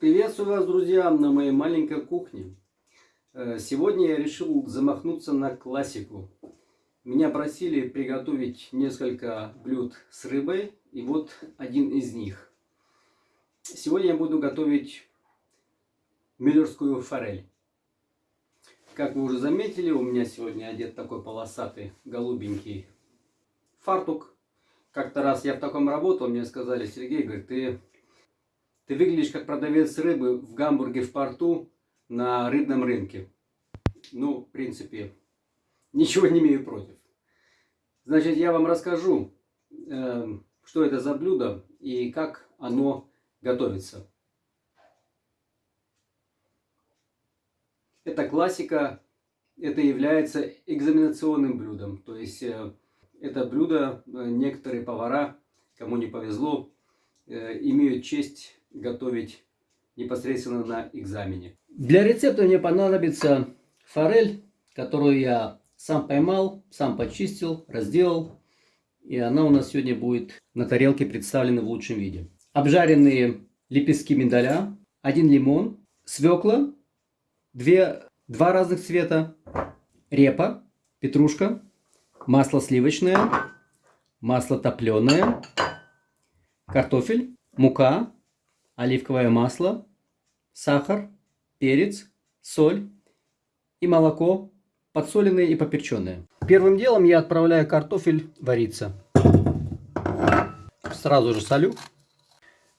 Приветствую вас, друзья, на моей маленькой кухне. Э, сегодня я решил замахнуться на классику. Меня просили приготовить несколько блюд с рыбой, и вот один из них. Сегодня я буду готовить миллерскую форель. Как вы уже заметили, у меня сегодня одет такой полосатый, голубенький фартук. Как-то раз я в таком работал, мне сказали, Сергей, говорит, ты ты выглядишь как продавец рыбы в Гамбурге в порту на рыбном рынке. Ну, в принципе, ничего не имею против. Значит, я вам расскажу, э, что это за блюдо и как оно готовится. Это классика, это является экзаменационным блюдом. То есть, э, это блюдо э, некоторые повара, кому не повезло, имеют честь готовить непосредственно на экзамене. Для рецепта мне понадобится форель, которую я сам поймал, сам почистил, разделал. И она у нас сегодня будет на тарелке представлена в лучшем виде. Обжаренные лепестки миндаля, один лимон, свекла, две, два разных цвета, репа, петрушка, масло сливочное, масло топленое, картофель, мука, оливковое масло, сахар, перец, соль и молоко, подсоленное и поперченное. Первым делом я отправляю картофель вариться. Сразу же солю.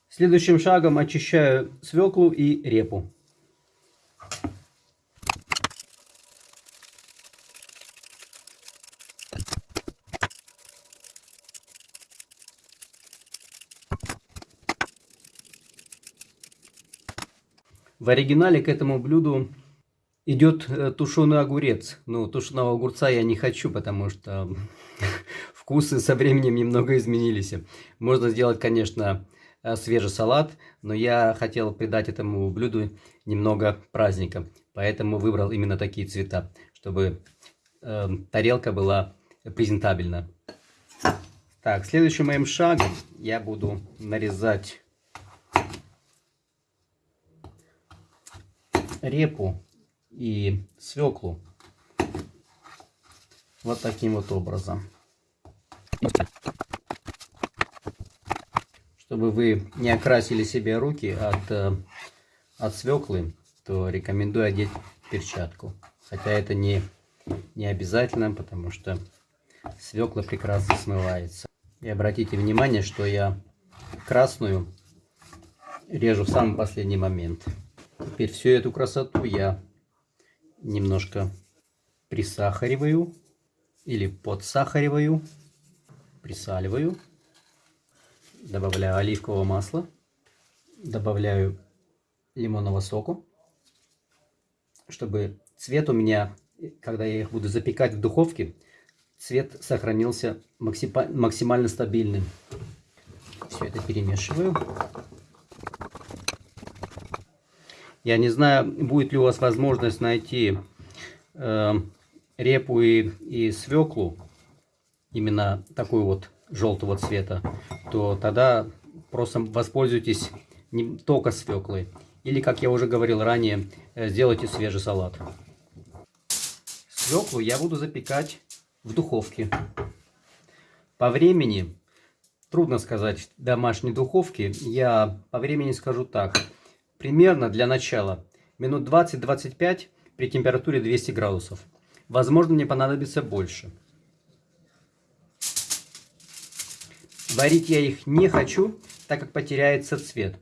Следующим шагом очищаю свеклу и репу. В оригинале к этому блюду идет э, тушеный огурец. Ну, тушеного огурца я не хочу, потому что вкусы со временем немного изменились. Можно сделать, конечно, э, свежий салат, но я хотел придать этому блюду немного праздника. Поэтому выбрал именно такие цвета, чтобы э, тарелка была презентабельна. Так, следующим моим шагом я буду нарезать репу и свеклу вот таким вот образом. Чтобы вы не окрасили себе руки от, э, от свеклы, то рекомендую одеть перчатку. Хотя это не, не обязательно, потому что свекла прекрасно смывается. И обратите внимание, что я красную режу в самый последний момент. Теперь всю эту красоту я немножко присахариваю или подсахариваю, присаливаю, добавляю оливкового масла, добавляю лимонного соку, чтобы цвет у меня, когда я их буду запекать в духовке, цвет сохранился максимально стабильным. Все это перемешиваю. Я не знаю, будет ли у вас возможность найти э, репу и, и свеклу, именно такой вот желтого цвета, то тогда просто воспользуйтесь не только свеклой. Или, как я уже говорил ранее, э, сделайте свежий салат. Свеклу я буду запекать в духовке. По времени, трудно сказать в домашней духовке, я по времени скажу так – Примерно для начала минут 20-25 при температуре 200 градусов. Возможно, мне понадобится больше. Варить я их не хочу, так как потеряется цвет.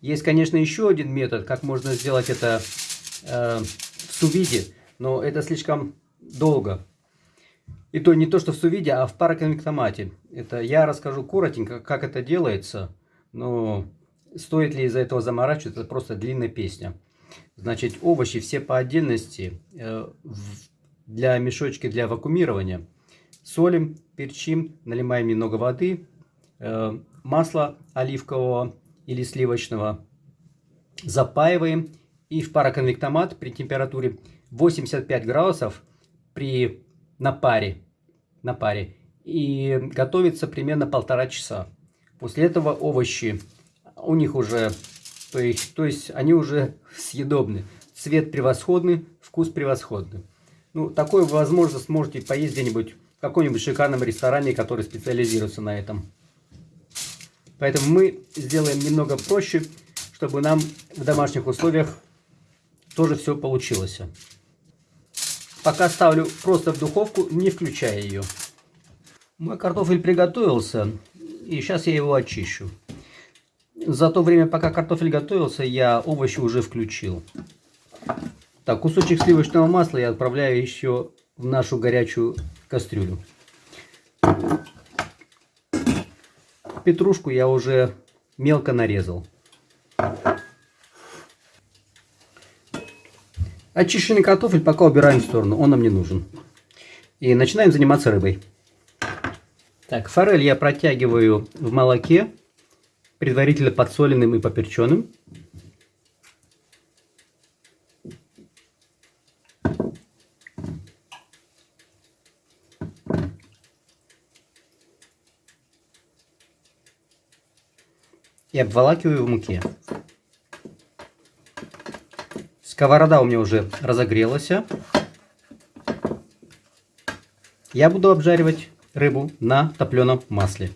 Есть, конечно, еще один метод, как можно сделать это э, в сувиде, но это слишком долго. И то не то, что в сувиде, а в пароконвектомате. Это я расскажу коротенько, как это делается, но Стоит ли из-за этого заморачиваться, это просто длинная песня. Значит, овощи все по отдельности э, для мешочки для вакуумирования. Солим, перчим, наливаем немного воды, э, масло оливкового или сливочного, запаиваем и в пароконвектомат при температуре 85 градусов при, на, паре, на паре и готовится примерно полтора часа. После этого овощи у них уже То есть, то есть они уже съедобны. Цвет превосходный, вкус превосходный. Ну, такую возможность сможете поесть где-нибудь в каком-нибудь шикарном ресторане, который специализируется на этом. Поэтому мы сделаем немного проще, чтобы нам в домашних условиях тоже все получилось. Пока ставлю просто в духовку, не включая ее. Мой картофель приготовился, и сейчас я его очищу. За то время, пока картофель готовился, я овощи уже включил. Так, кусочек сливочного масла я отправляю еще в нашу горячую кастрюлю. Петрушку я уже мелко нарезал. Очищенный картофель пока убираем в сторону, он нам не нужен. И начинаем заниматься рыбой. Так, форель я протягиваю в молоке, предварительно подсоленным и поперченным. И обволакиваю в муке. Сковорода у меня уже разогрелась. Я буду обжаривать рыбу на топленом масле.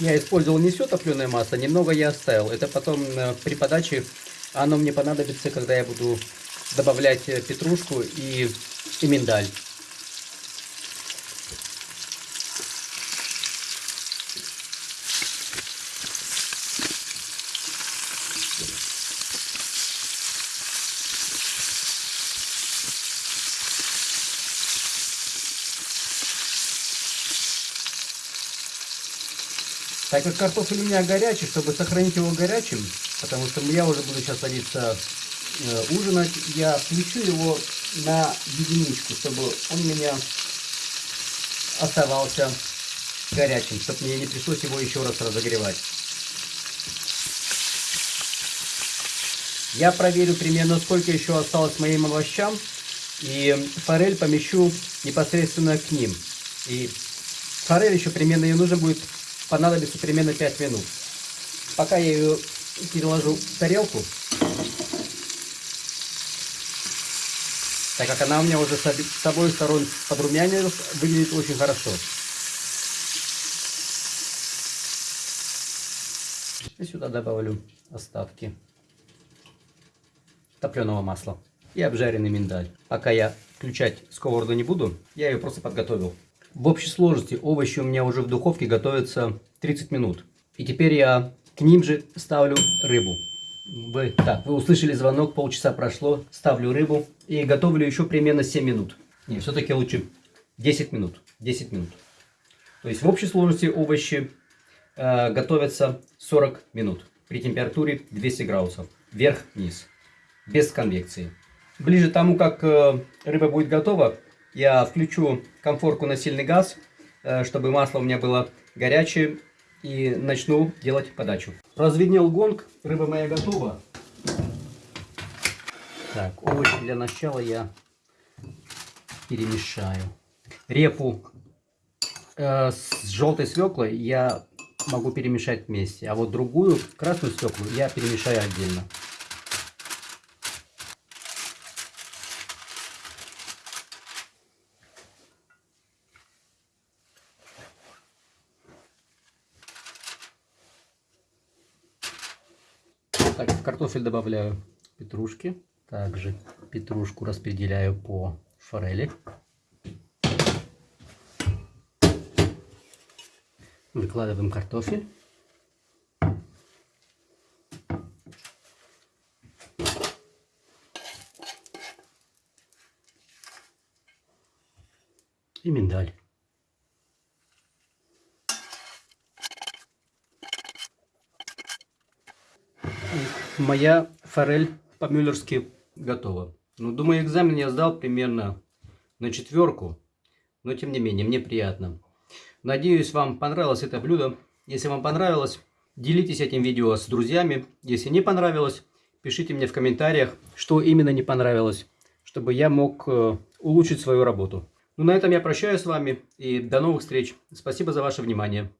Я использовал не все топленое масло, немного я оставил. Это потом э, при подаче оно мне понадобится, когда я буду добавлять э, петрушку и, и миндаль. Так как картофель у меня горячий, чтобы сохранить его горячим, потому что я уже буду сейчас садиться э, ужинать, я включу его на единичку, чтобы он у меня оставался горячим, чтобы мне не пришлось его еще раз разогревать. Я проверю примерно, сколько еще осталось моим овощам, и форель помещу непосредственно к ним. И форель еще примерно ее нужно будет понадобится примерно 5 минут. Пока я ее переложу в тарелку, так как она у меня уже с обоих сторон подрумянилась, выглядит очень хорошо. И сюда добавлю остатки топленого масла и обжаренный миндаль. Пока я включать сковороду не буду, я ее просто подготовил. В общей сложности овощи у меня уже в духовке готовятся 30 минут. И теперь я к ним же ставлю рыбу. Вы, так, вы услышали звонок, полчаса прошло, ставлю рыбу и готовлю еще примерно 7 минут. Не, все-таки лучше 10 минут. 10 минут. То есть в общей сложности овощи э, готовятся 40 минут при температуре 200 градусов. Вверх-вниз. Без конвекции. Ближе тому, как э, рыба будет готова, я включу комфорку на сильный газ, э, чтобы масло у меня было горячее. И начну делать подачу. Разведнел гонг, рыба моя готова. Так, овощи для начала я перемешаю. Репу э, с желтой свеклой я могу перемешать вместе. А вот другую, красную свеклу, я перемешаю отдельно. Так, в картофель добавляю петрушки. Также петрушку распределяю по форели. Выкладываем картофель. И миндаль. Моя форель по-мюллерски готова. Ну, думаю, экзамен я сдал примерно на четверку. Но, тем не менее, мне приятно. Надеюсь, вам понравилось это блюдо. Если вам понравилось, делитесь этим видео с друзьями. Если не понравилось, пишите мне в комментариях, что именно не понравилось, чтобы я мог э, улучшить свою работу. Ну, на этом я прощаюсь с вами и до новых встреч. Спасибо за ваше внимание.